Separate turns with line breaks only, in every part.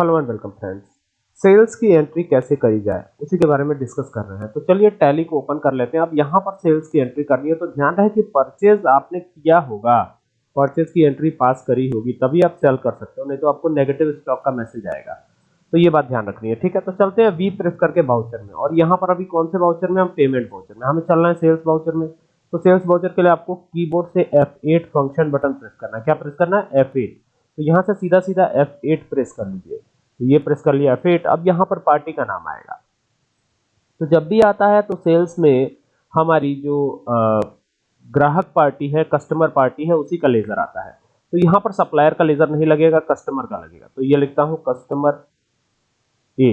Hello and welcome friends sales की entry कैसे करी जाए, उसी के बारे में डिस्कस कर रहे हैं। तो चलिए टैली को ओपन कर लेते हैं। अब यहाँ पर सेल्स की एंट्री करनी है तो ध्यान रहे कि परचेज आपने किया होगा। परचेज की एंट्री पास करी होगी, तभी आप सेल कर सकते हो, नहीं तो आपको नेगेटिव स्टॉक का मैसेज आएगा। तो ये बात ध्यान रखनी है, ठीक है? तो चलते हैं वी प्रेस करके बाउचर में। और यहाँ पर अभी कौन से बाउचर में? हम पेमेंट बाउचर में। हमें चलना है सेल्स बाउचर में। तो सेल्स बाउचर के लिए आपको कीबोर्ड से F8 फ़ंक्शन बटन प्रेस करना है। क्या प्रेस करना है? F8 तो यहाँ से सीधा सीधा F8 प्रेस कर लीजिए। तो ये प्रेस कर लिया फिट अब यहाँ पर पार्टी का नाम आएगा। तो जब भी आता है तो सेल्स में हमारी जो ग्राहक पार्टी है कस्टमर पार्टी है, उसी का लेजर आता है। तो यहाँ पर सप्लायर का लेजर नहीं लगेगा कस्टमर का लगेगा। तो ये लिखता हूँ कस्टमर ए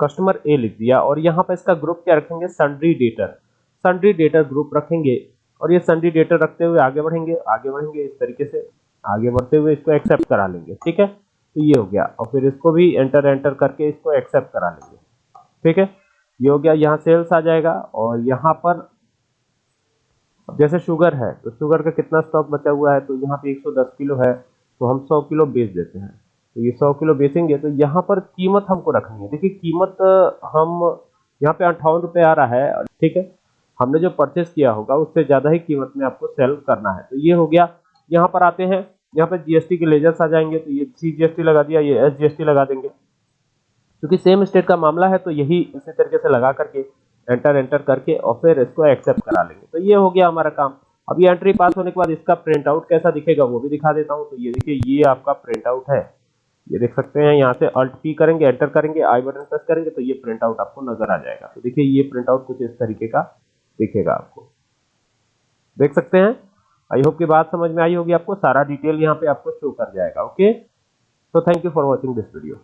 कस्टमर ए लिख दिया और यहाँ पर इसका ग्रुप क्या रखेंगे? Sundry debtor sundry debtor group रखेंगे और ये सन्ड्री डेटर रखते हुए आगे बढ़ेंगे आगे बढ़ेंगे इस तरीके से, आगे बढ़ते हुए इसको एक्सेप्ट करा लेंगे। ठीक है? तो ये हो गया। और फिर इसको भी एंटर एंटर करके इसको एक्सेप्ट करा लेंगे। ठीक है? ये हो गया, यहाँ सेल्स आ जाएगा और यहाँ पर जैसे शुगर है तो शुगर का कितना स्टॉक बचा हुआ है? तो यहाँ पे 110 किलो है तो हम 100 किलो बेच देते हैं। तो ये 100 किलो बेचेंगे तो यहाँ पर कीमत हमको रखनी है। देखिए, कीमत हम यहाँ पे अंठावन रुपये आ रहा है, ठीक है? हमने जो परचेस किया होगा, उससे ज़्यादा ही कीमत में आपको सेल करना है। तो ये हो गया। यहाँ पर आते हैं। यहाँ पर जीएसटी के लेजर्स आ जाएँगे तो ये सी जीएसटी लगा दिया, ये एस जीएसटी लगा देंगे। क्योंकि सेम स्टेट का मामला है तो यही इसी तरीके से लगा करके एंटर एंटर करके, और फिर इसको एक्सेप्ट करा लेंगे। तो ये हो गया हमारा काम। अब ये एंट्री पास होने के बाद इसका प्रिंट आउट कैसा दिखेगा, वो भी दिखा देता हूँ। तो ये देखिए, ये आपका प्रिंट आउट है। ये देख सकते हैं, यहाँ से अल्ट पी करेंगे एंटर करेंगे आई बटन प्रेस करेंगे तो ये प्रिंट आउट आपको नज़र आ जाएगा। तो देखिए, ये प्रिंट आउट कुछ इस तरीके का दिखेगा आपको। देख सकते हैं? आई होप की बात समझ में आई होगी आपको। सारा डिटेल यहाँ पे आपको शो कर जाएगा okay so thank you for watching this video